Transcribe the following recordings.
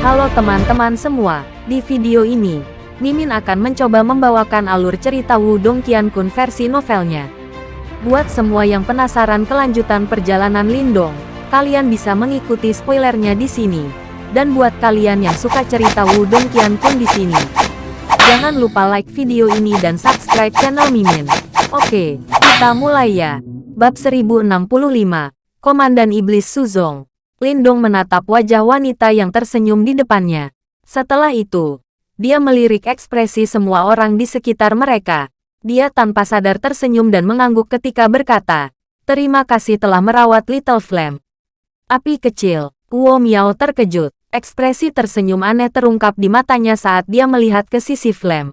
Halo teman-teman semua, di video ini, Mimin akan mencoba membawakan alur cerita Wudong Qiankun versi novelnya. Buat semua yang penasaran kelanjutan perjalanan Lindong, kalian bisa mengikuti spoilernya di sini. Dan buat kalian yang suka cerita Wudong Qiankun di sini, jangan lupa like video ini dan subscribe channel Mimin. Oke, kita mulai ya. Bab 1065, Komandan Iblis Suzong. Lindong menatap wajah wanita yang tersenyum di depannya. Setelah itu, dia melirik ekspresi semua orang di sekitar mereka. Dia tanpa sadar tersenyum dan mengangguk ketika berkata, Terima kasih telah merawat Little Flame. Api kecil, Wu Miao terkejut. Ekspresi tersenyum aneh terungkap di matanya saat dia melihat ke sisi Flame.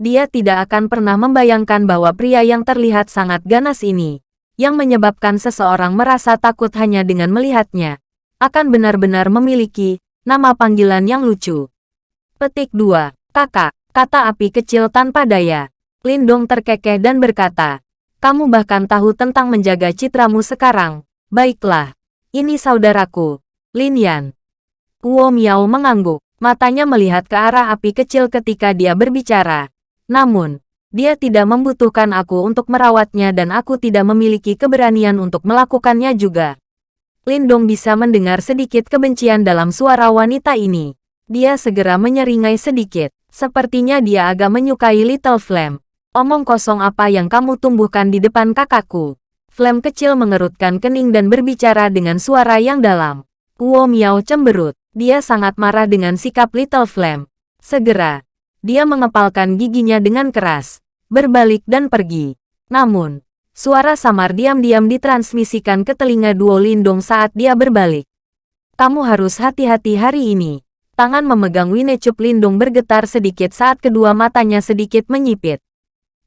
Dia tidak akan pernah membayangkan bahwa pria yang terlihat sangat ganas ini, yang menyebabkan seseorang merasa takut hanya dengan melihatnya, akan benar-benar memiliki nama panggilan yang lucu. Petik 2. Kakak, kata api kecil tanpa daya. Lindong terkekeh dan berkata, kamu bahkan tahu tentang menjaga citramu sekarang. Baiklah, ini saudaraku, Lin Yan. Wu Miao mengangguk, matanya melihat ke arah api kecil ketika dia berbicara. Namun, dia tidak membutuhkan aku untuk merawatnya dan aku tidak memiliki keberanian untuk melakukannya juga. Lindong bisa mendengar sedikit kebencian dalam suara wanita ini. Dia segera menyeringai sedikit. Sepertinya dia agak menyukai Little Flame. Omong kosong apa yang kamu tumbuhkan di depan kakakku. Flame kecil mengerutkan kening dan berbicara dengan suara yang dalam. Wu Miao cemberut. Dia sangat marah dengan sikap Little Flame. Segera, dia mengepalkan giginya dengan keras, berbalik dan pergi. Namun, suara samar diam-diam ditransmisikan ke telinga Duo Lindong saat dia berbalik. Kamu harus hati-hati hari ini. Tangan memegang Winecup Lindung bergetar sedikit saat kedua matanya sedikit menyipit.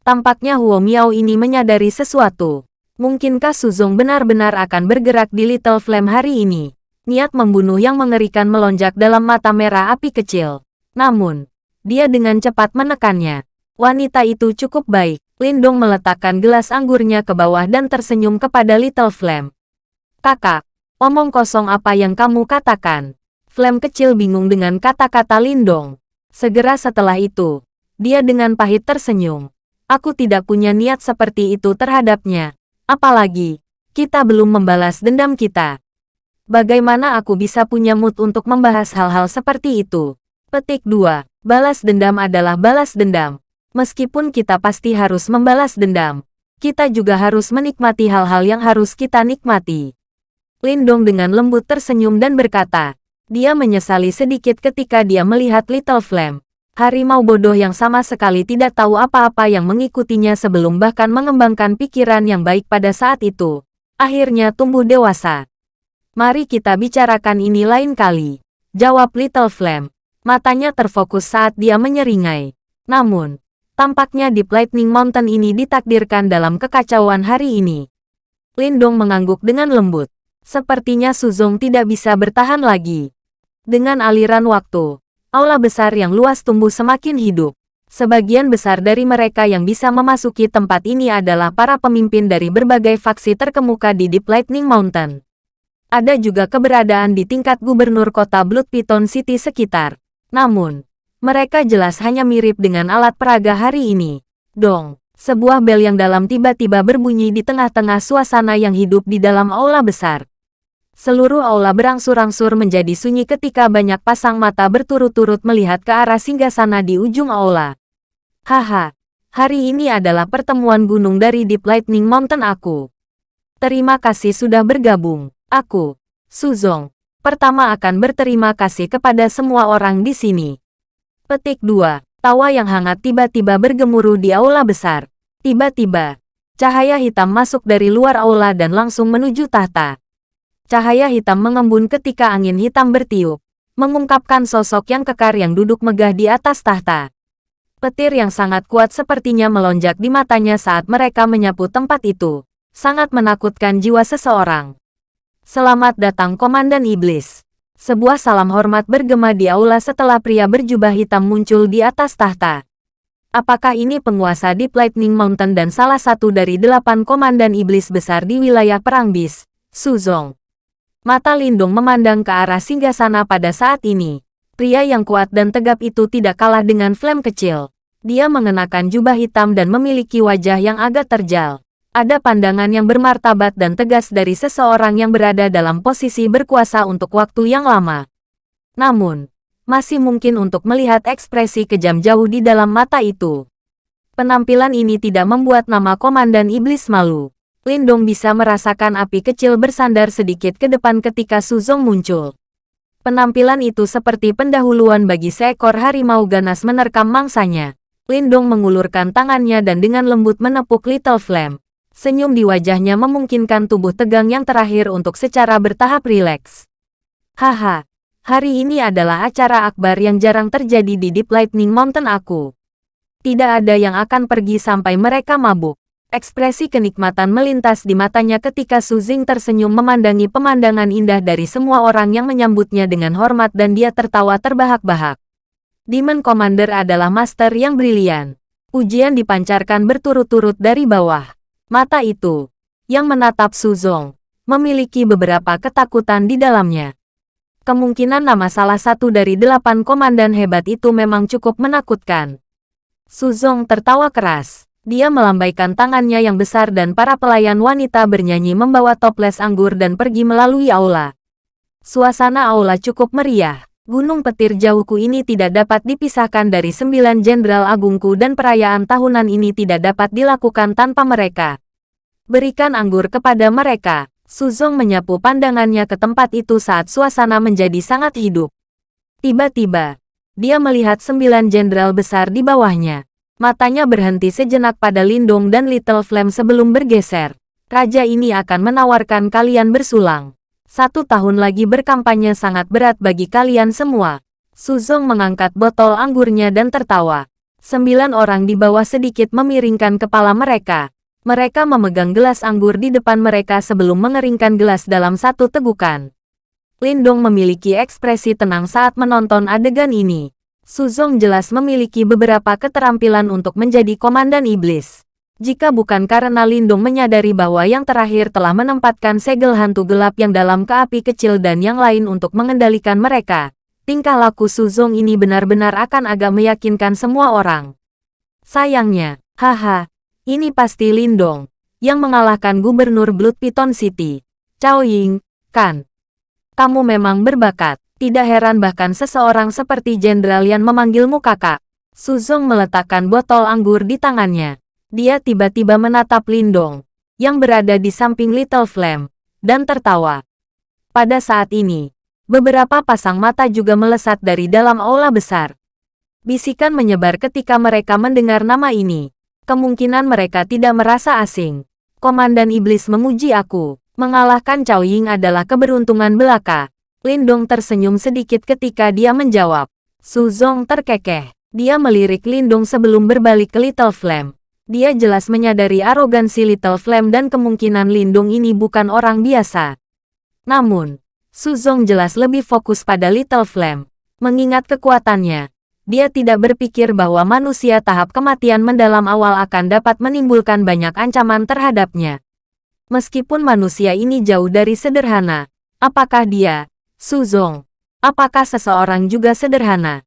Tampaknya Huo Miao ini menyadari sesuatu. Mungkinkah Suzong benar-benar akan bergerak di Little Flame hari ini? Niat membunuh yang mengerikan melonjak dalam mata merah api kecil. Namun, dia dengan cepat menekannya. Wanita itu cukup baik. Lindong meletakkan gelas anggurnya ke bawah dan tersenyum kepada Little Flame. Kakak, omong kosong apa yang kamu katakan? Flame kecil bingung dengan kata-kata Lindong. Segera setelah itu, dia dengan pahit tersenyum. Aku tidak punya niat seperti itu terhadapnya. Apalagi, kita belum membalas dendam kita. Bagaimana aku bisa punya mood untuk membahas hal-hal seperti itu? Petik 2. Balas dendam adalah balas dendam. Meskipun kita pasti harus membalas dendam, kita juga harus menikmati hal-hal yang harus kita nikmati. Lindong dengan lembut tersenyum dan berkata, dia menyesali sedikit ketika dia melihat Little Flame. Harimau bodoh yang sama sekali tidak tahu apa-apa yang mengikutinya sebelum bahkan mengembangkan pikiran yang baik pada saat itu. Akhirnya tumbuh dewasa. Mari kita bicarakan ini lain kali. Jawab Little Flame. Matanya terfokus saat dia menyeringai. Namun, tampaknya di Lightning Mountain ini ditakdirkan dalam kekacauan hari ini. Lindong mengangguk dengan lembut. Sepertinya Suzong tidak bisa bertahan lagi. Dengan aliran waktu, aula besar yang luas tumbuh semakin hidup. Sebagian besar dari mereka yang bisa memasuki tempat ini adalah para pemimpin dari berbagai faksi terkemuka di Deep Lightning Mountain. Ada juga keberadaan di tingkat gubernur kota Blood Piton City sekitar. Namun, mereka jelas hanya mirip dengan alat peraga hari ini. Dong, sebuah bel yang dalam tiba-tiba berbunyi di tengah-tengah suasana yang hidup di dalam aula besar. Seluruh aula berangsur-angsur menjadi sunyi ketika banyak pasang mata berturut-turut melihat ke arah singgasana di ujung aula. Haha, hari ini adalah pertemuan gunung dari Deep Lightning Mountain aku. Terima kasih sudah bergabung. Aku, Suzong, pertama akan berterima kasih kepada semua orang di sini. Petik 2. Tawa yang hangat tiba-tiba bergemuruh di aula besar. Tiba-tiba, cahaya hitam masuk dari luar aula dan langsung menuju tahta. Cahaya hitam mengembun ketika angin hitam bertiup, mengungkapkan sosok yang kekar yang duduk megah di atas tahta. Petir yang sangat kuat sepertinya melonjak di matanya saat mereka menyapu tempat itu. Sangat menakutkan jiwa seseorang. Selamat datang Komandan Iblis. Sebuah salam hormat bergema di aula setelah pria berjubah hitam muncul di atas tahta. Apakah ini penguasa Deep Lightning Mountain dan salah satu dari delapan komandan iblis besar di wilayah Perang Bis, Suzong? Mata Lindung memandang ke arah singgasana pada saat ini. Pria yang kuat dan tegap itu tidak kalah dengan Flame kecil. Dia mengenakan jubah hitam dan memiliki wajah yang agak terjal. Ada pandangan yang bermartabat dan tegas dari seseorang yang berada dalam posisi berkuasa untuk waktu yang lama. Namun, masih mungkin untuk melihat ekspresi kejam jauh di dalam mata itu. Penampilan ini tidak membuat nama Komandan Iblis malu. Lindong bisa merasakan api kecil bersandar sedikit ke depan ketika Suzong muncul. Penampilan itu seperti pendahuluan bagi seekor harimau ganas menerkam mangsanya. Lindong mengulurkan tangannya dan dengan lembut menepuk Little Flame. Senyum di wajahnya memungkinkan tubuh tegang yang terakhir untuk secara bertahap rileks. Haha, hari ini adalah acara akbar yang jarang terjadi di Deep Lightning Mountain aku. Tidak ada yang akan pergi sampai mereka mabuk. Ekspresi kenikmatan melintas di matanya ketika Su Jing tersenyum memandangi pemandangan indah dari semua orang yang menyambutnya dengan hormat dan dia tertawa terbahak-bahak. Demon Commander adalah master yang brilian. Ujian dipancarkan berturut-turut dari bawah. Mata itu, yang menatap Su Zong, memiliki beberapa ketakutan di dalamnya. Kemungkinan nama salah satu dari delapan komandan hebat itu memang cukup menakutkan. Su Zong tertawa keras. Dia melambaikan tangannya yang besar dan para pelayan wanita bernyanyi membawa toples anggur dan pergi melalui aula. Suasana aula cukup meriah. Gunung petir jauhku ini tidak dapat dipisahkan dari sembilan jenderal agungku dan perayaan tahunan ini tidak dapat dilakukan tanpa mereka. Berikan anggur kepada mereka. Suzong menyapu pandangannya ke tempat itu saat suasana menjadi sangat hidup. Tiba-tiba, dia melihat sembilan jenderal besar di bawahnya. Matanya berhenti sejenak pada Lindong dan Little Flame sebelum bergeser. Raja ini akan menawarkan kalian bersulang. Satu tahun lagi berkampanye sangat berat bagi kalian semua. Suzong mengangkat botol anggurnya dan tertawa. Sembilan orang di bawah sedikit memiringkan kepala mereka. Mereka memegang gelas anggur di depan mereka sebelum mengeringkan gelas dalam satu tegukan. Lindong memiliki ekspresi tenang saat menonton adegan ini. Suzong jelas memiliki beberapa keterampilan untuk menjadi komandan iblis. Jika bukan karena Lindung menyadari bahwa yang terakhir telah menempatkan segel hantu gelap yang dalam ke api kecil dan yang lain untuk mengendalikan mereka, tingkah laku Suzong ini benar-benar akan agak meyakinkan semua orang. Sayangnya, haha, ini pasti Lindong, yang mengalahkan Gubernur Blood Piton City, Cao Ying, kan? Kamu memang berbakat. Tidak heran bahkan seseorang seperti Jenderal Yan memanggilmu kakak. Suzong meletakkan botol anggur di tangannya. Dia tiba-tiba menatap Lindong, yang berada di samping Little Flame, dan tertawa. Pada saat ini, beberapa pasang mata juga melesat dari dalam aula besar. Bisikan menyebar ketika mereka mendengar nama ini. Kemungkinan mereka tidak merasa asing. Komandan Iblis memuji aku. Mengalahkan Cao Ying adalah keberuntungan belaka. Lindong tersenyum sedikit ketika dia menjawab. Su Zong terkekeh. Dia melirik Lindong sebelum berbalik ke Little Flame. Dia jelas menyadari arogansi Little Flame dan kemungkinan Lindong ini bukan orang biasa. Namun, Su Zong jelas lebih fokus pada Little Flame. Mengingat kekuatannya, dia tidak berpikir bahwa manusia tahap kematian mendalam awal akan dapat menimbulkan banyak ancaman terhadapnya. Meskipun manusia ini jauh dari sederhana, apakah dia, Suzong, apakah seseorang juga sederhana?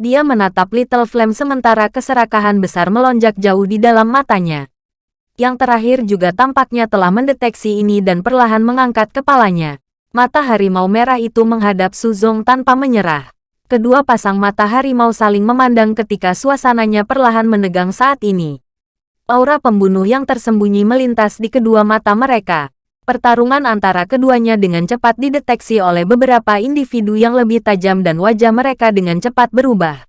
Dia menatap Little Flame sementara keserakahan besar melonjak jauh di dalam matanya. Yang terakhir juga tampaknya telah mendeteksi ini dan perlahan mengangkat kepalanya. Mata harimau merah itu menghadap Suzong tanpa menyerah. Kedua pasang mata harimau saling memandang ketika suasananya perlahan menegang saat ini. Aura pembunuh yang tersembunyi melintas di kedua mata mereka. Pertarungan antara keduanya dengan cepat dideteksi oleh beberapa individu yang lebih tajam dan wajah mereka dengan cepat berubah.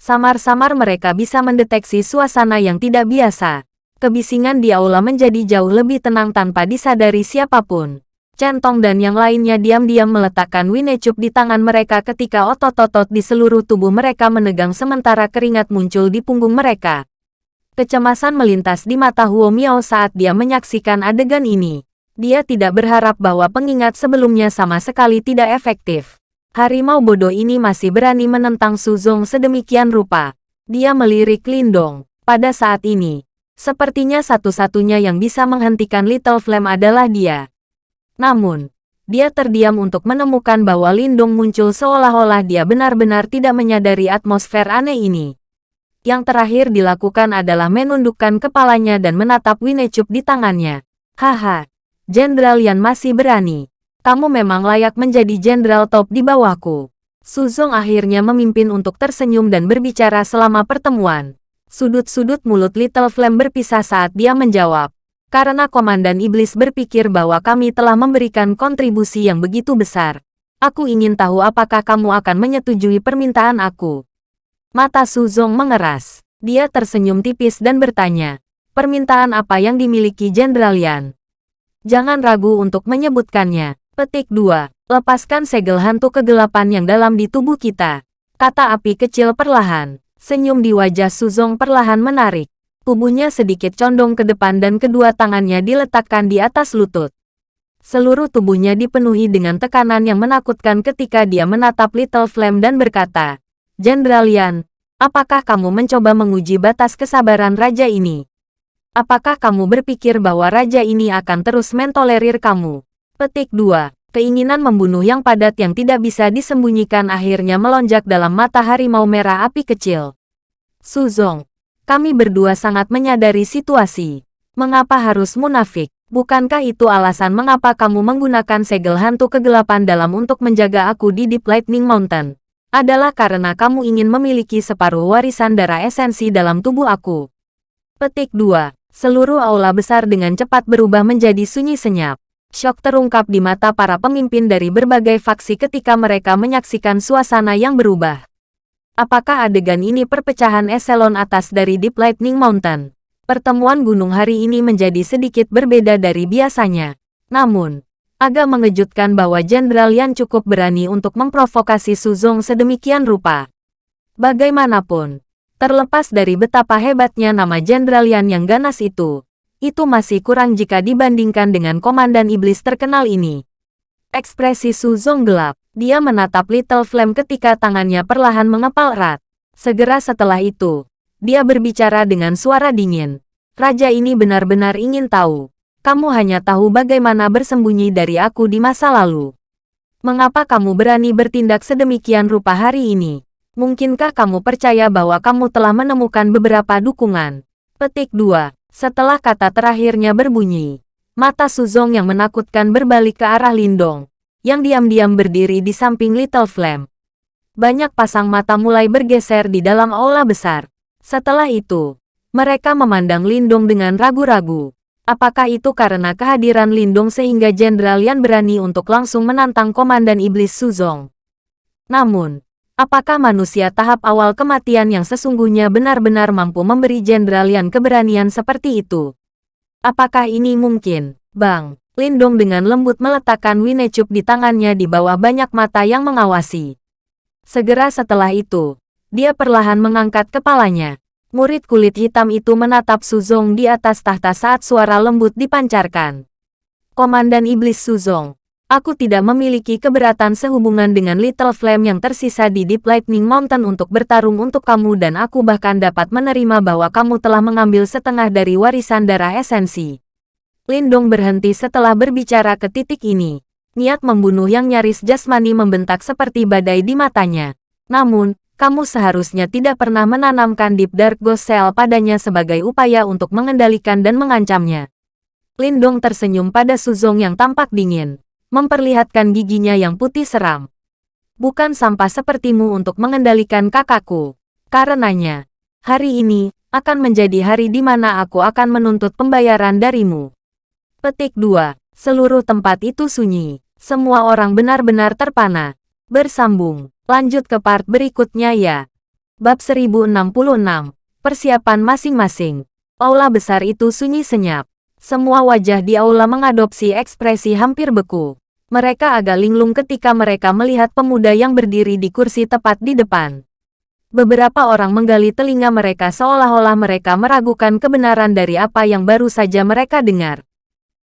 Samar-samar mereka bisa mendeteksi suasana yang tidak biasa. Kebisingan di aula menjadi jauh lebih tenang tanpa disadari siapa pun. Centong dan yang lainnya diam-diam meletakkan winecup di tangan mereka ketika otot-otot di seluruh tubuh mereka menegang sementara keringat muncul di punggung mereka. Kecemasan melintas di mata Huo Miao saat dia menyaksikan adegan ini. Dia tidak berharap bahwa pengingat sebelumnya sama sekali tidak efektif. Harimau bodoh ini masih berani menentang Suzong sedemikian rupa. Dia melirik Lindong. Pada saat ini, sepertinya satu-satunya yang bisa menghentikan Little Flame adalah dia. Namun, Dia terdiam untuk menemukan bahwa Lindung muncul seolah-olah dia benar-benar tidak menyadari atmosfer aneh ini. Yang terakhir dilakukan adalah menundukkan kepalanya dan menatap Winecup di tangannya. Haha, Jenderal Yan masih berani. Kamu memang layak menjadi jenderal top di bawahku. Suzong akhirnya memimpin untuk tersenyum dan berbicara selama pertemuan. Sudut-sudut mulut Little Flame berpisah saat dia menjawab karena Komandan Iblis berpikir bahwa kami telah memberikan kontribusi yang begitu besar. Aku ingin tahu apakah kamu akan menyetujui permintaan aku. Mata Suzong mengeras. Dia tersenyum tipis dan bertanya, permintaan apa yang dimiliki Jenderal Yan? Jangan ragu untuk menyebutkannya. Petik 2. Lepaskan segel hantu kegelapan yang dalam di tubuh kita. Kata api kecil perlahan. Senyum di wajah Suzong perlahan menarik. Tubuhnya sedikit condong ke depan dan kedua tangannya diletakkan di atas lutut. Seluruh tubuhnya dipenuhi dengan tekanan yang menakutkan ketika dia menatap Little Flame dan berkata, Jenderal Yan, apakah kamu mencoba menguji batas kesabaran raja ini? Apakah kamu berpikir bahwa raja ini akan terus mentolerir kamu? Petik 2. Keinginan membunuh yang padat yang tidak bisa disembunyikan akhirnya melonjak dalam mata harimau merah api kecil. Suzong, kami berdua sangat menyadari situasi. Mengapa harus munafik? Bukankah itu alasan mengapa kamu menggunakan segel hantu kegelapan dalam untuk menjaga aku di Deep Lightning Mountain? Adalah karena kamu ingin memiliki separuh warisan darah esensi dalam tubuh aku. Petik 2. Seluruh aula besar dengan cepat berubah menjadi sunyi senyap. Syok terungkap di mata para pemimpin dari berbagai faksi ketika mereka menyaksikan suasana yang berubah. Apakah adegan ini perpecahan eselon atas dari Deep Lightning Mountain? Pertemuan gunung hari ini menjadi sedikit berbeda dari biasanya. Namun, agak mengejutkan bahwa Jenderal Yan cukup berani untuk memprovokasi Suzong sedemikian rupa. Bagaimanapun, terlepas dari betapa hebatnya nama Jenderal Yan yang ganas itu, itu masih kurang jika dibandingkan dengan Komandan Iblis terkenal ini. Ekspresi Suzong gelap. Dia menatap Little Flame ketika tangannya perlahan mengepal erat. Segera setelah itu, dia berbicara dengan suara dingin. Raja ini benar-benar ingin tahu. Kamu hanya tahu bagaimana bersembunyi dari aku di masa lalu. Mengapa kamu berani bertindak sedemikian rupa hari ini? Mungkinkah kamu percaya bahwa kamu telah menemukan beberapa dukungan? Petik 2. Setelah kata terakhirnya berbunyi, mata Suzong yang menakutkan berbalik ke arah Lindong yang diam-diam berdiri di samping Little Flame. Banyak pasang mata mulai bergeser di dalam aula besar. Setelah itu, mereka memandang Lindong dengan ragu-ragu. Apakah itu karena kehadiran Lindong sehingga Jenderal Yan berani untuk langsung menantang Komandan Iblis Suzong? Namun, apakah manusia tahap awal kematian yang sesungguhnya benar-benar mampu memberi Jenderal Yan keberanian seperti itu? Apakah ini mungkin, Bang? Lindong dengan lembut meletakkan Winecup di tangannya di bawah banyak mata yang mengawasi. Segera setelah itu, dia perlahan mengangkat kepalanya. Murid kulit hitam itu menatap Suzong di atas tahta saat suara lembut dipancarkan. Komandan Iblis Suzong, aku tidak memiliki keberatan sehubungan dengan Little Flame yang tersisa di Deep Lightning Mountain untuk bertarung untuk kamu dan aku bahkan dapat menerima bahwa kamu telah mengambil setengah dari warisan darah esensi. Lindong berhenti setelah berbicara ke titik ini. Niat membunuh yang nyaris jasmani membentak seperti badai di matanya. Namun, kamu seharusnya tidak pernah menanamkan Deep Dark Ghost Cell padanya sebagai upaya untuk mengendalikan dan mengancamnya. Lindong tersenyum pada Suzong yang tampak dingin, memperlihatkan giginya yang putih seram. Bukan sampah sepertimu untuk mengendalikan kakakku. Karenanya, hari ini akan menjadi hari di mana aku akan menuntut pembayaran darimu. Petik 2. Seluruh tempat itu sunyi. Semua orang benar-benar terpana. Bersambung. Lanjut ke part berikutnya ya. Bab 1066. Persiapan masing-masing. Aula besar itu sunyi senyap. Semua wajah di aula mengadopsi ekspresi hampir beku. Mereka agak linglung ketika mereka melihat pemuda yang berdiri di kursi tepat di depan. Beberapa orang menggali telinga mereka seolah-olah mereka meragukan kebenaran dari apa yang baru saja mereka dengar.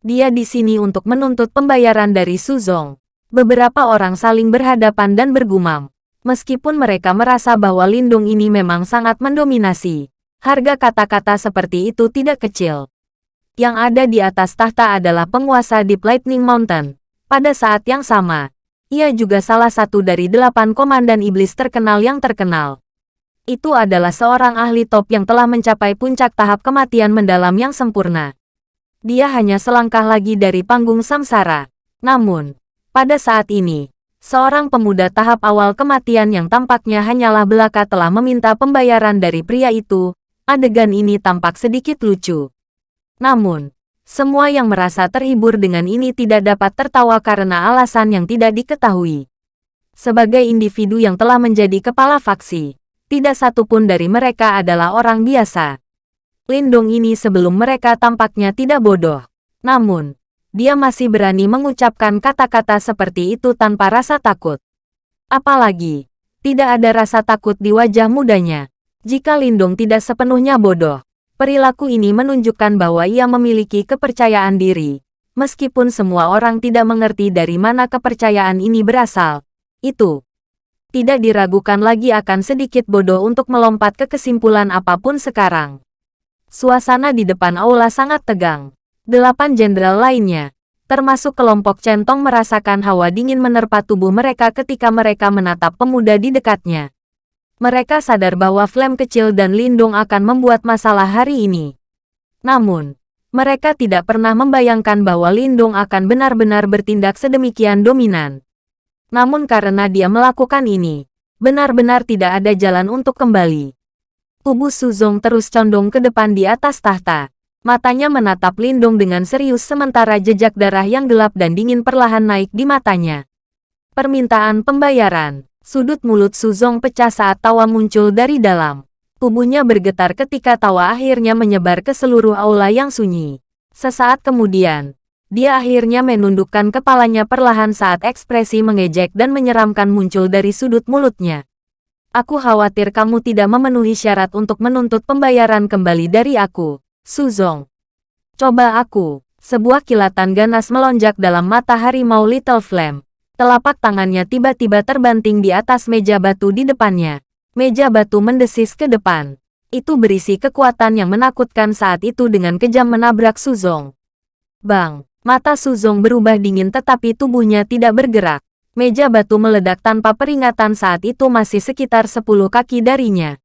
Dia di sini untuk menuntut pembayaran dari Suzong. Beberapa orang saling berhadapan dan bergumam. Meskipun mereka merasa bahwa Lindung ini memang sangat mendominasi, harga kata-kata seperti itu tidak kecil. Yang ada di atas tahta adalah penguasa Deep Lightning Mountain. Pada saat yang sama, ia juga salah satu dari delapan komandan iblis terkenal yang terkenal. Itu adalah seorang ahli top yang telah mencapai puncak tahap kematian mendalam yang sempurna. Dia hanya selangkah lagi dari panggung samsara. Namun, pada saat ini, seorang pemuda tahap awal kematian yang tampaknya hanyalah belaka telah meminta pembayaran dari pria itu. Adegan ini tampak sedikit lucu. Namun, semua yang merasa terhibur dengan ini tidak dapat tertawa karena alasan yang tidak diketahui. Sebagai individu yang telah menjadi kepala faksi, tidak satupun dari mereka adalah orang biasa. Lindung ini sebelum mereka tampaknya tidak bodoh. Namun, dia masih berani mengucapkan kata-kata seperti itu tanpa rasa takut. Apalagi, tidak ada rasa takut di wajah mudanya. Jika Lindung tidak sepenuhnya bodoh, Perilaku ini menunjukkan bahwa ia memiliki kepercayaan diri. Meskipun semua orang tidak mengerti dari mana kepercayaan ini berasal, itu tidak diragukan lagi akan sedikit bodoh untuk melompat ke kesimpulan apa pun sekarang. Suasana di depan aula sangat tegang. Delapan jenderal lainnya, termasuk kelompok centong merasakan hawa dingin menerpa tubuh mereka ketika mereka menatap pemuda di dekatnya. Mereka sadar bahwa Flame kecil dan Lindung akan membuat masalah hari ini. Namun, mereka tidak pernah membayangkan bahwa Lindung akan benar-benar bertindak sedemikian dominan. Namun karena dia melakukan ini, benar-benar tidak ada jalan untuk kembali. Tubuh Suzong terus condong ke depan di atas tahta. Matanya menatap Lindung dengan serius sementara jejak darah yang gelap dan dingin perlahan naik di matanya. Permintaan pembayaran Sudut mulut Suzong pecah saat tawa muncul dari dalam. Tubuhnya bergetar ketika tawa akhirnya menyebar ke seluruh aula yang sunyi. Sesaat kemudian, dia akhirnya menundukkan kepalanya perlahan saat ekspresi mengejek dan menyeramkan muncul dari sudut mulutnya. Aku khawatir kamu tidak memenuhi syarat untuk menuntut pembayaran kembali dari aku, Suzong. Coba aku. Sebuah kilatan ganas melonjak dalam mata harimau Little Flame. Telapak tangannya tiba-tiba terbanting di atas meja batu di depannya. Meja batu mendesis ke depan. Itu berisi kekuatan yang menakutkan saat itu dengan kejam menabrak Suzong. Bang! Mata Suzong berubah dingin tetapi tubuhnya tidak bergerak. Meja batu meledak tanpa peringatan saat itu masih sekitar 10 kaki darinya.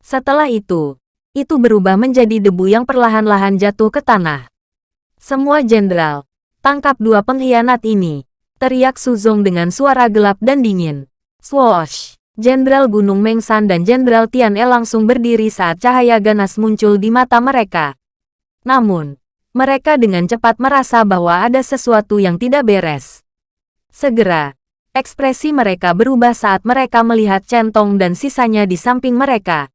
Setelah itu, itu berubah menjadi debu yang perlahan-lahan jatuh ke tanah. Semua jenderal, tangkap dua pengkhianat ini teriak Suzong dengan suara gelap dan dingin. Swoosh! Jenderal Gunung Mengsan dan Jenderal Tian E langsung berdiri saat cahaya ganas muncul di mata mereka. Namun, mereka dengan cepat merasa bahwa ada sesuatu yang tidak beres. Segera, ekspresi mereka berubah saat mereka melihat centong dan sisanya di samping mereka.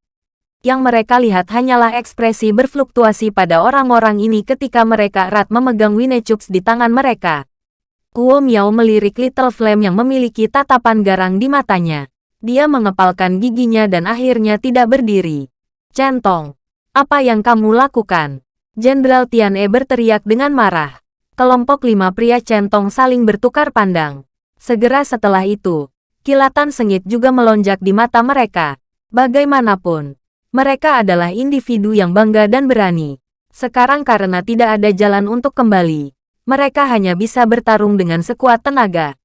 Yang mereka lihat hanyalah ekspresi berfluktuasi pada orang-orang ini ketika mereka erat memegang Winechuks di tangan mereka. Kuo Miao melirik Little Flame yang memiliki tatapan garang di matanya. Dia mengepalkan giginya dan akhirnya tidak berdiri. Centong, apa yang kamu lakukan? Jenderal Tian E berteriak dengan marah. Kelompok lima pria centong saling bertukar pandang. Segera setelah itu, kilatan sengit juga melonjak di mata mereka. Bagaimanapun, mereka adalah individu yang bangga dan berani. Sekarang karena tidak ada jalan untuk kembali, mereka hanya bisa bertarung dengan sekuat tenaga.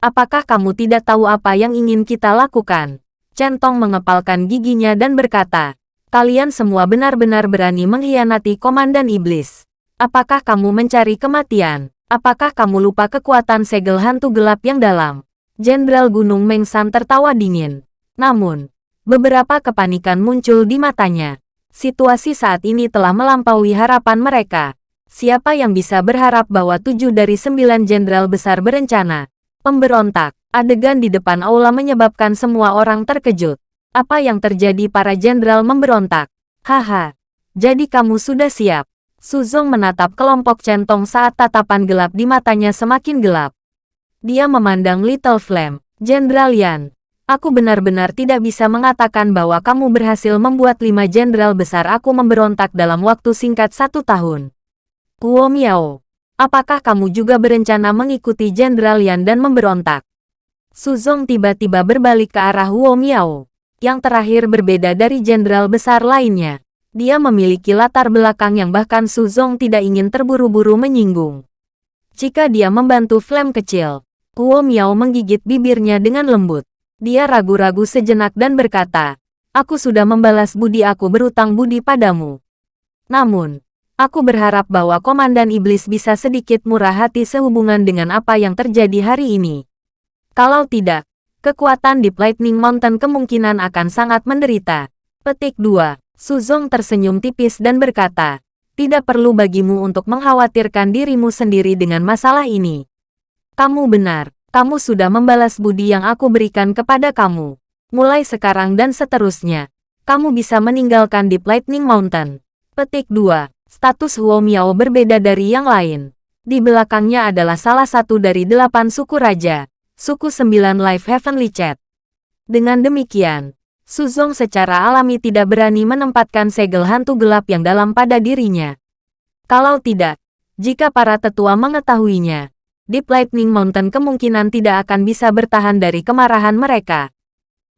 Apakah kamu tidak tahu apa yang ingin kita lakukan? Centong mengepalkan giginya dan berkata, kalian semua benar-benar berani mengkhianati Komandan Iblis. Apakah kamu mencari kematian? Apakah kamu lupa kekuatan segel hantu gelap yang dalam? Jenderal Gunung Mengsan tertawa dingin. Namun, beberapa kepanikan muncul di matanya. Situasi saat ini telah melampaui harapan mereka. Siapa yang bisa berharap bahwa tujuh dari sembilan jenderal besar berencana? Pemberontak. Adegan di depan aula menyebabkan semua orang terkejut. Apa yang terjadi para jenderal memberontak? Haha. Jadi kamu sudah siap. Suzong menatap kelompok centong saat tatapan gelap di matanya semakin gelap. Dia memandang Little Flame. Jenderal Yan, aku benar-benar tidak bisa mengatakan bahwa kamu berhasil membuat lima jenderal besar aku memberontak dalam waktu singkat satu tahun. Kuo Miao, apakah kamu juga berencana mengikuti Jenderal Yan dan memberontak? Suzong tiba-tiba berbalik ke arah Huo Miao. Yang terakhir berbeda dari jenderal besar lainnya. Dia memiliki latar belakang yang bahkan Suzong tidak ingin terburu-buru menyinggung. Jika dia membantu Flame kecil, Kuo Miao menggigit bibirnya dengan lembut. Dia ragu-ragu sejenak dan berkata, Aku sudah membalas budi aku berutang budi padamu. Namun, aku berharap bahwa Komandan Iblis bisa sedikit murah hati sehubungan dengan apa yang terjadi hari ini. Kalau tidak, kekuatan di Lightning Mountain kemungkinan akan sangat menderita. Petik 2. Suzong tersenyum tipis dan berkata, tidak perlu bagimu untuk mengkhawatirkan dirimu sendiri dengan masalah ini. Kamu benar, kamu sudah membalas budi yang aku berikan kepada kamu. Mulai sekarang dan seterusnya, kamu bisa meninggalkan Deep Lightning Mountain. Petik 2. Status Huo Miao berbeda dari yang lain. Di belakangnya adalah salah satu dari delapan suku raja, suku sembilan Life Heavenly Chat. Dengan demikian, Suzong secara alami tidak berani menempatkan segel hantu gelap yang dalam pada dirinya. Kalau tidak, jika para tetua mengetahuinya, Deep Lightning Mountain kemungkinan tidak akan bisa bertahan dari kemarahan mereka.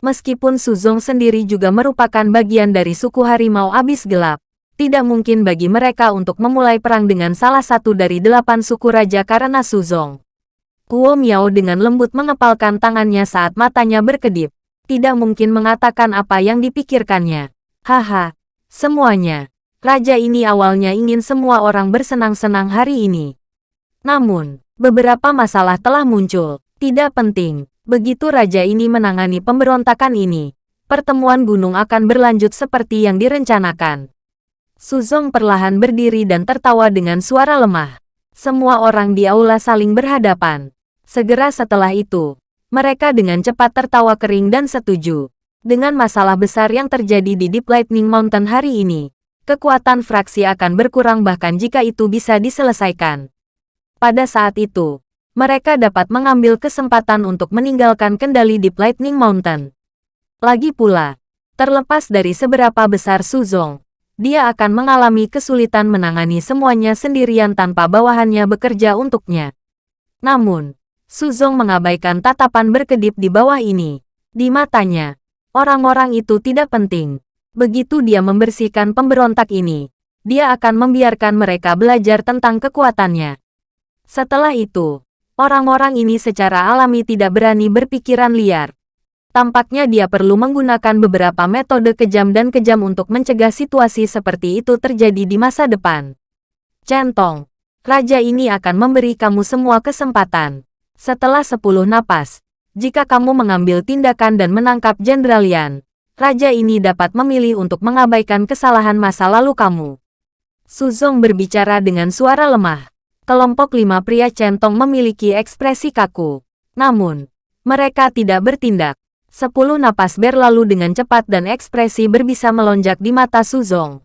Meskipun Suzong sendiri juga merupakan bagian dari suku harimau abis gelap, tidak mungkin bagi mereka untuk memulai perang dengan salah satu dari delapan suku raja karena Suzong. Kuo Miao dengan lembut mengepalkan tangannya saat matanya berkedip tidak mungkin mengatakan apa yang dipikirkannya. Haha, semuanya. Raja ini awalnya ingin semua orang bersenang-senang hari ini. Namun, beberapa masalah telah muncul. Tidak penting. Begitu raja ini menangani pemberontakan ini, pertemuan gunung akan berlanjut seperti yang direncanakan. Suzong perlahan berdiri dan tertawa dengan suara lemah. Semua orang di aula saling berhadapan. Segera setelah itu, mereka dengan cepat tertawa kering dan setuju. Dengan masalah besar yang terjadi di Deep Lightning Mountain hari ini, kekuatan fraksi akan berkurang bahkan jika itu bisa diselesaikan. Pada saat itu, mereka dapat mengambil kesempatan untuk meninggalkan kendali Deep Lightning Mountain. Lagi pula, terlepas dari seberapa besar Suzong, dia akan mengalami kesulitan menangani semuanya sendirian tanpa bawahannya bekerja untuknya. Namun, Suzong mengabaikan tatapan berkedip di bawah ini. Di matanya, orang-orang itu tidak penting. Begitu dia membersihkan pemberontak ini, dia akan membiarkan mereka belajar tentang kekuatannya. Setelah itu, orang-orang ini secara alami tidak berani berpikiran liar. Tampaknya dia perlu menggunakan beberapa metode kejam dan kejam untuk mencegah situasi seperti itu terjadi di masa depan. Centong, raja ini akan memberi kamu semua kesempatan. Setelah sepuluh napas, jika kamu mengambil tindakan dan menangkap Jenderal Yan, raja ini dapat memilih untuk mengabaikan kesalahan masa lalu kamu. Suzong berbicara dengan suara lemah. Kelompok lima pria centong memiliki ekspresi kaku. Namun, mereka tidak bertindak. Sepuluh napas berlalu dengan cepat dan ekspresi berbisa melonjak di mata Suzong.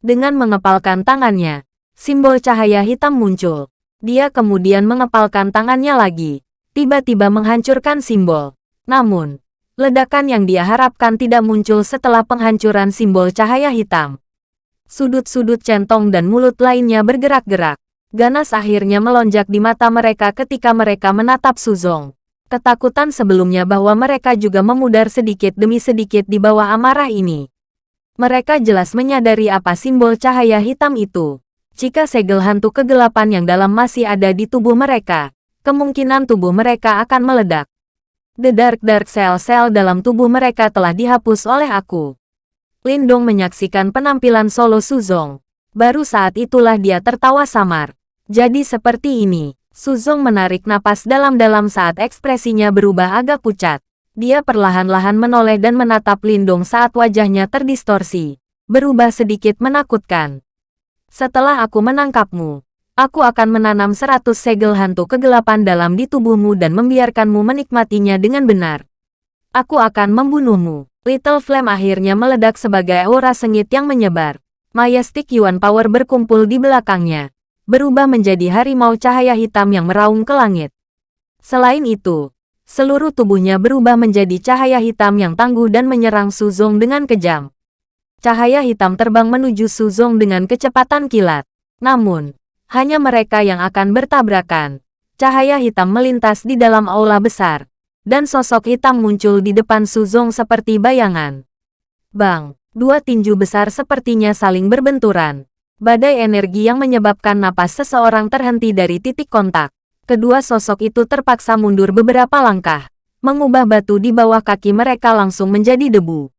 Dengan mengepalkan tangannya, simbol cahaya hitam muncul. Dia kemudian mengepalkan tangannya lagi, tiba-tiba menghancurkan simbol. Namun, ledakan yang dia harapkan tidak muncul setelah penghancuran simbol cahaya hitam. Sudut-sudut centong dan mulut lainnya bergerak-gerak. Ganas akhirnya melonjak di mata mereka ketika mereka menatap Suzong. Ketakutan sebelumnya bahwa mereka juga memudar sedikit demi sedikit di bawah amarah ini. Mereka jelas menyadari apa simbol cahaya hitam itu. Jika segel hantu kegelapan yang dalam masih ada di tubuh mereka, kemungkinan tubuh mereka akan meledak. The Dark Dark Cell-Cell dalam tubuh mereka telah dihapus oleh aku. Lindong menyaksikan penampilan solo Suzong. Baru saat itulah dia tertawa samar. Jadi seperti ini, Suzong menarik napas dalam-dalam saat ekspresinya berubah agak pucat. Dia perlahan-lahan menoleh dan menatap Lindong saat wajahnya terdistorsi. Berubah sedikit menakutkan. Setelah aku menangkapmu, aku akan menanam seratus segel hantu kegelapan dalam di tubuhmu dan membiarkanmu menikmatinya dengan benar. Aku akan membunuhmu. Little Flame akhirnya meledak sebagai aura sengit yang menyebar. Majestic Yuan Power berkumpul di belakangnya, berubah menjadi harimau cahaya hitam yang meraung ke langit. Selain itu, seluruh tubuhnya berubah menjadi cahaya hitam yang tangguh dan menyerang Suzong dengan kejam. Cahaya hitam terbang menuju Suzong dengan kecepatan kilat. Namun, hanya mereka yang akan bertabrakan. Cahaya hitam melintas di dalam aula besar. Dan sosok hitam muncul di depan Suzong seperti bayangan. Bang, dua tinju besar sepertinya saling berbenturan. Badai energi yang menyebabkan napas seseorang terhenti dari titik kontak. Kedua sosok itu terpaksa mundur beberapa langkah, mengubah batu di bawah kaki mereka langsung menjadi debu.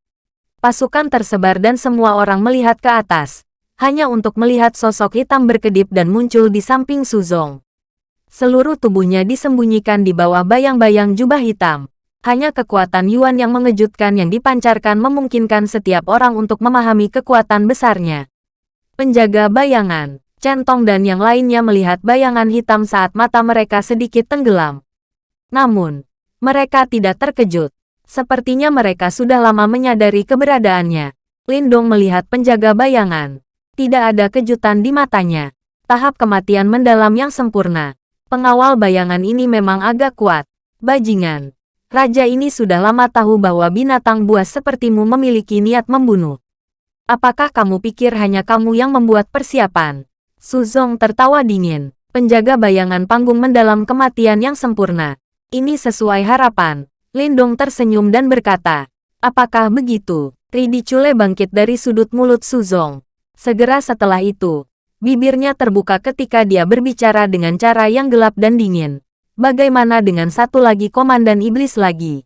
Pasukan tersebar dan semua orang melihat ke atas, hanya untuk melihat sosok hitam berkedip dan muncul di samping Suzong. Seluruh tubuhnya disembunyikan di bawah bayang-bayang jubah hitam. Hanya kekuatan Yuan yang mengejutkan yang dipancarkan memungkinkan setiap orang untuk memahami kekuatan besarnya. Penjaga bayangan, Centong dan yang lainnya melihat bayangan hitam saat mata mereka sedikit tenggelam. Namun, mereka tidak terkejut. Sepertinya mereka sudah lama menyadari keberadaannya. Lindong melihat penjaga bayangan. Tidak ada kejutan di matanya. Tahap kematian mendalam yang sempurna. Pengawal bayangan ini memang agak kuat. Bajingan. Raja ini sudah lama tahu bahwa binatang buas sepertimu memiliki niat membunuh. Apakah kamu pikir hanya kamu yang membuat persiapan? Suzong tertawa dingin. Penjaga bayangan panggung mendalam kematian yang sempurna. Ini sesuai harapan. Lindong tersenyum dan berkata, Apakah begitu? Ridi Chule bangkit dari sudut mulut Suzong. Segera setelah itu, bibirnya terbuka ketika dia berbicara dengan cara yang gelap dan dingin. Bagaimana dengan satu lagi komandan iblis lagi?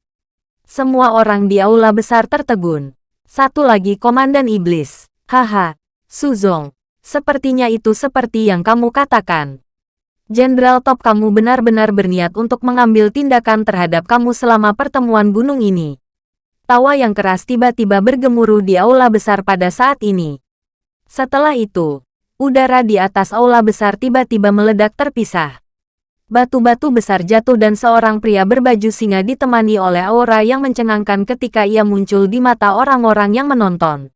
Semua orang di aula besar tertegun. Satu lagi Komandan Iblis. Haha, Suzong. Sepertinya itu seperti yang kamu katakan. Jenderal Top kamu benar-benar berniat untuk mengambil tindakan terhadap kamu selama pertemuan gunung ini. Tawa yang keras tiba-tiba bergemuruh di aula besar pada saat ini. Setelah itu, udara di atas aula besar tiba-tiba meledak terpisah. Batu-batu besar jatuh dan seorang pria berbaju singa ditemani oleh aura yang mencengangkan ketika ia muncul di mata orang-orang yang menonton.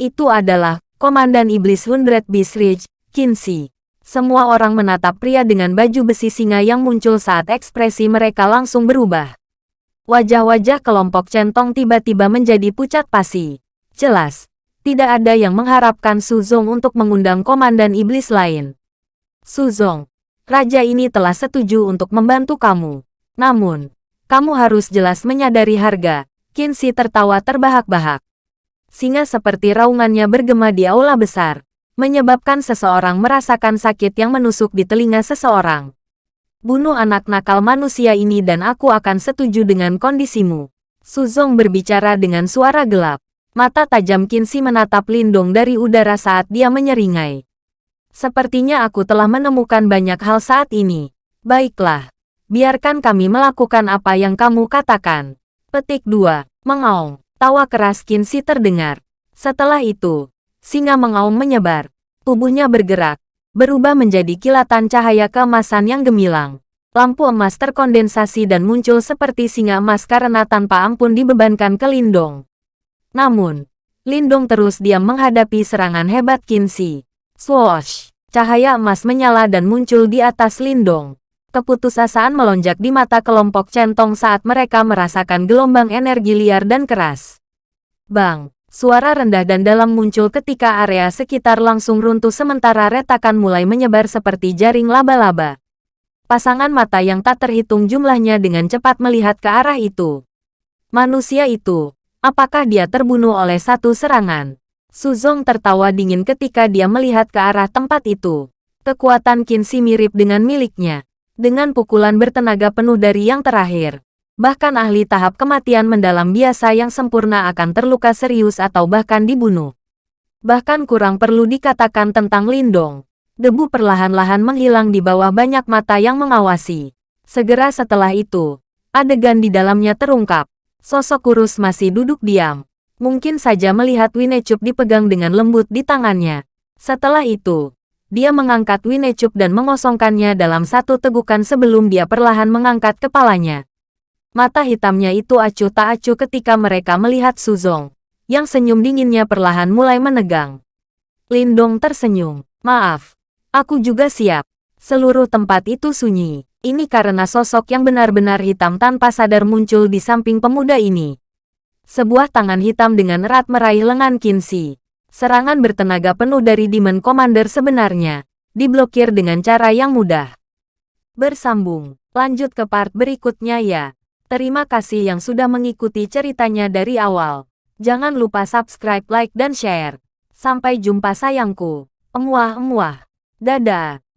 Itu adalah Komandan Iblis Hundred Beast Ridge, Kinsey. Semua orang menatap pria dengan baju besi singa yang muncul saat ekspresi mereka langsung berubah. Wajah-wajah kelompok centong tiba-tiba menjadi pucat pasi. Jelas, tidak ada yang mengharapkan Suzong untuk mengundang Komandan Iblis lain. Suzong, Raja ini telah setuju untuk membantu kamu. Namun, kamu harus jelas menyadari harga. Kinsey tertawa terbahak-bahak. Singa seperti raungannya bergema di aula besar, menyebabkan seseorang merasakan sakit yang menusuk di telinga seseorang. Bunuh anak nakal manusia ini dan aku akan setuju dengan kondisimu. Suzong berbicara dengan suara gelap. Mata tajam Kinsey menatap Lindong dari udara saat dia menyeringai. Sepertinya aku telah menemukan banyak hal saat ini. Baiklah, biarkan kami melakukan apa yang kamu katakan. Petik 2. Mengaung. Tawa keras Kinsey terdengar. Setelah itu, singa mengaum menyebar. Tubuhnya bergerak, berubah menjadi kilatan cahaya keemasan yang gemilang. Lampu emas terkondensasi dan muncul seperti singa emas karena tanpa ampun dibebankan ke Lindong. Namun, Lindong terus diam menghadapi serangan hebat Kinsey. Swoosh! Cahaya emas menyala dan muncul di atas Lindong. Keputusasaan melonjak di mata kelompok centong saat mereka merasakan gelombang energi liar dan keras. Bang! Suara rendah dan dalam muncul ketika area sekitar langsung runtuh sementara retakan mulai menyebar seperti jaring laba-laba. Pasangan mata yang tak terhitung jumlahnya dengan cepat melihat ke arah itu. Manusia itu, apakah dia terbunuh oleh satu serangan? Suzong tertawa dingin ketika dia melihat ke arah tempat itu. Kekuatan Qinxi mirip dengan miliknya. Dengan pukulan bertenaga penuh dari yang terakhir. Bahkan ahli tahap kematian mendalam biasa yang sempurna akan terluka serius atau bahkan dibunuh. Bahkan kurang perlu dikatakan tentang Lindong. Debu perlahan-lahan menghilang di bawah banyak mata yang mengawasi. Segera setelah itu, adegan di dalamnya terungkap. Sosok kurus masih duduk diam, Mungkin saja melihat Winecup dipegang dengan lembut di tangannya. Setelah itu, dia mengangkat Winecup dan mengosongkannya dalam satu tegukan sebelum dia perlahan mengangkat kepalanya. Mata hitamnya itu acuh tak acuh ketika mereka melihat Suzong, yang senyum dinginnya perlahan mulai menegang. Lindong tersenyum. Maaf, aku juga siap. Seluruh tempat itu sunyi. Ini karena sosok yang benar-benar hitam tanpa sadar muncul di samping pemuda ini. Sebuah tangan hitam dengan erat meraih lengan Kinsey. Serangan bertenaga penuh dari Demon Commander sebenarnya, diblokir dengan cara yang mudah. Bersambung, lanjut ke part berikutnya ya. Terima kasih yang sudah mengikuti ceritanya dari awal. Jangan lupa subscribe, like, dan share. Sampai jumpa sayangku. Emuah-emuah. Dada.